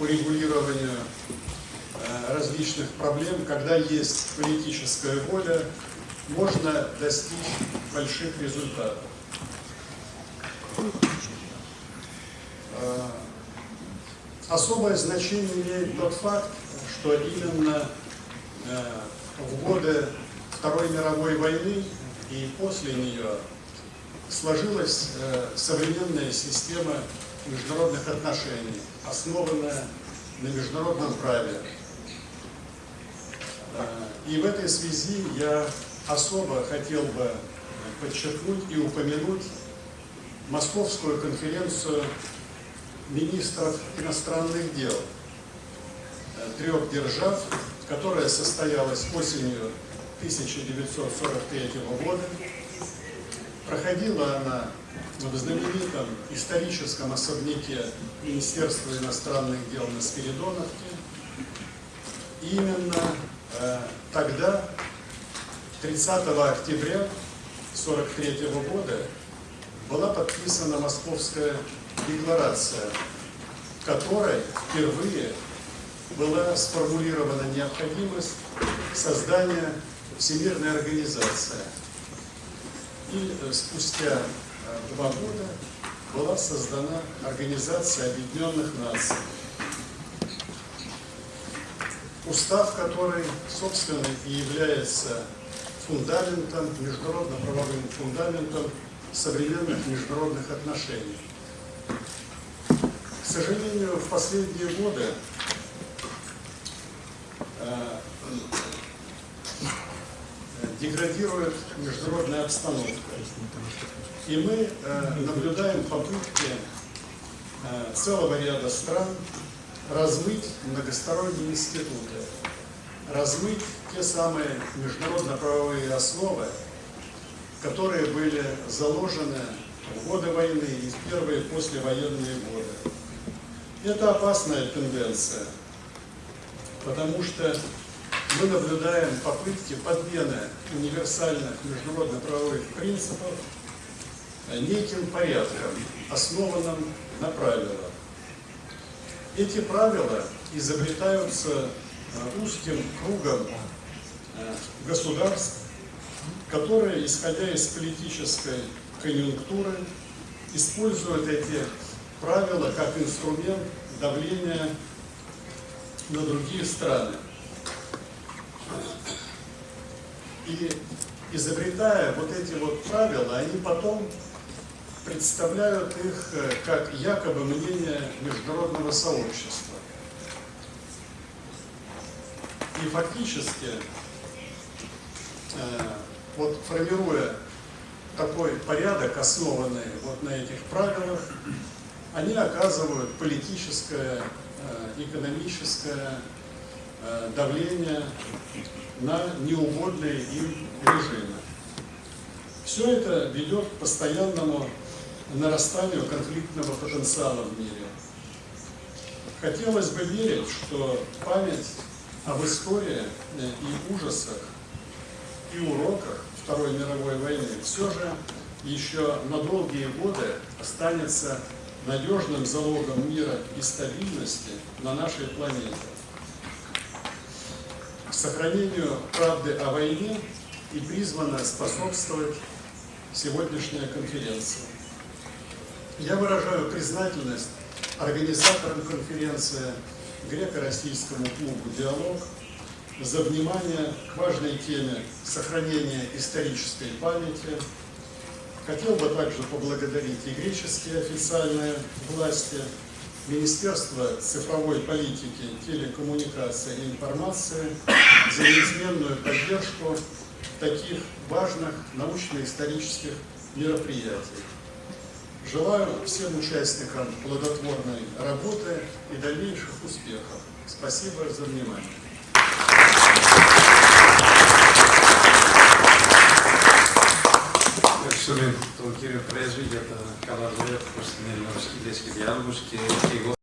по регулированию э, различных проблем, когда есть политическая воля, можно достичь больших результатов. Э, особое значение имеет тот факт, что именно э, в годы Второй мировой войны и после нее сложилась современная система международных отношений, основанная на международном праве. И в этой связи я особо хотел бы подчеркнуть и упомянуть Московскую конференцию министров иностранных дел трех держав, которая состоялась осенью 1943 года. Проходила она в знаменитом историческом особняке Министерства иностранных дел на Спиридоновке. Именно э, тогда, 30 октября 1943 года, была подписана Московская декларация, в которой впервые была сформулирована необходимость создания Всемирной организации. И э, спустя два года была создана Организация Объединенных Наций. Устав, который, собственно, и является фундаментом, международно-правовым фундаментом современных международных отношений. К сожалению, в последние годы э, деградирует международная обстановка. И мы э, наблюдаем попытки э, целого ряда стран размыть многосторонние институты, размыть те самые международно-правовые основы, которые были заложены в годы войны и в первые послевоенные годы. Это опасная тенденция, потому что мы наблюдаем попытки подмены универсальных международно-правовых принципов неким порядком, основанным на правилах. Эти правила изобретаются э, узким кругом э, государств, которые, исходя из политической конъюнктуры, используют эти правила как инструмент давления на другие страны. И изобретая вот эти вот правила, они потом представляют их э, как якобы мнение международного сообщества. И фактически, э, вот формируя такой порядок, основанный вот на этих правилах, они оказывают политическое, э, экономическое давление на неугодные им режимы. Все это ведет к постоянному нарастанию конфликтного потенциала в мире. Хотелось бы верить, что память об истории и ужасах, и уроках Второй мировой войны все же еще на долгие годы останется надежным залогом мира и стабильности на нашей планете сохранению правды о войне и призвана способствовать сегодняшняя конференция. Я выражаю признательность организаторам конференции греко-российскому клубу «Диалог» за внимание к важной теме сохранения исторической памяти. Хотел бы также поблагодарить и греческие официальные власти, Министерство цифровой политики, телекоммуникации и информации за неизменную поддержку таких важных научно-исторических мероприятий. Желаю всем участникам плодотворной работы и дальнейших успехов. Спасибо за внимание. ευχαριστούμε τον κύριο Πρέσβη για τα καλά λόγια προς την και διάλογος και εγώ